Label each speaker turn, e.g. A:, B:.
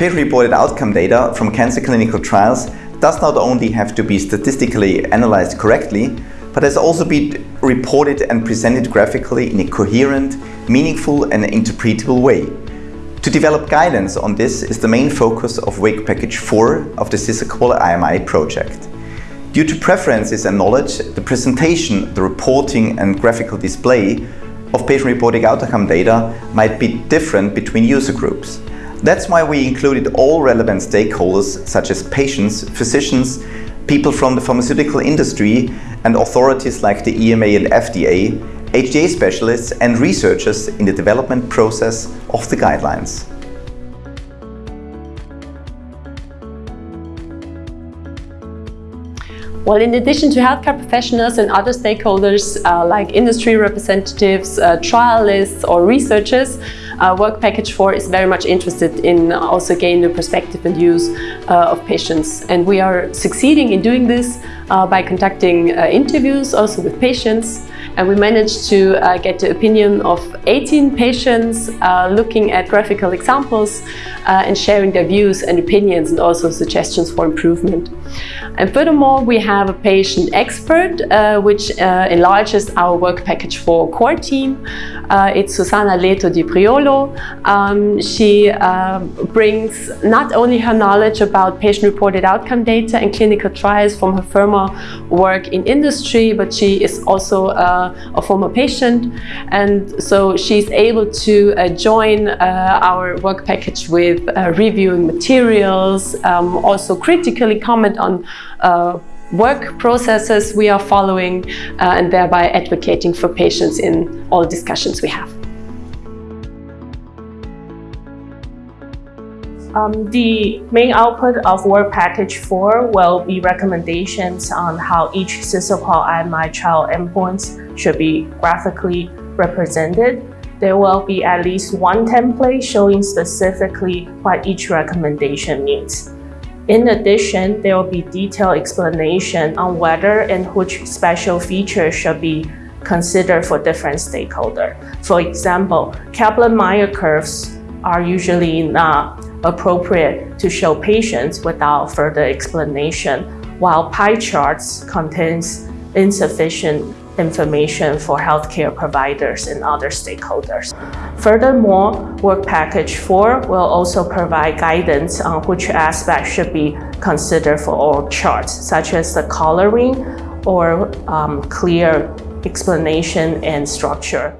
A: Patient-reported outcome data from cancer clinical trials does not only have to be statistically analyzed correctly, but has also been reported and presented graphically in a coherent, meaningful and interpretable way. To develop guidance on this is the main focus of Work Package 4 of the SISAQOL IMI project. Due to preferences and knowledge, the presentation, the reporting and graphical display of patient-reported outcome data might be different between user groups. That's why we included all relevant stakeholders such as patients, physicians, people from the pharmaceutical industry and authorities like the EMA and FDA, HTA specialists and researchers in the development process of the guidelines.
B: Well, in addition to healthcare professionals and other stakeholders uh, like industry representatives, uh, trialists or researchers, uh, Work Package 4 is very much interested in also gaining the perspective and views uh, of patients. And we are succeeding in doing this uh, by conducting uh, interviews also with patients and we managed to uh, get the opinion of 18 patients uh, looking at graphical examples uh, and sharing their views and opinions and also suggestions for improvement. And furthermore, we have a patient expert uh, which uh, enlarges our work package for core team. Uh, it's Susana Leto di Priolo. Um, she brings not only her knowledge about patient-reported outcome data and clinical trials from her former work in industry, but she is also a former patient. And so she's able to uh, join uh, our work package with uh, reviewing materials, um, also critically comment on work processes we are following uh, and thereby advocating for patients in all discussions we have.
C: Um, the main output of Work Package 4 will be recommendations on how each SISAQOL IMI trial endpoints should be graphically represented. There will be at least one template showing specifically what each recommendation means. In addition, there will be detailed explanation on whether and which special features should be considered for different stakeholders. For example, Kaplan-Meier curves are usually not appropriate to show patients without further explanation, while pie charts contains insufficient information for healthcare providers and other stakeholders. Furthermore, Work Package 4 will also provide guidance on which aspects should be considered for all charts, such as the coloring or um, clear explanation and structure.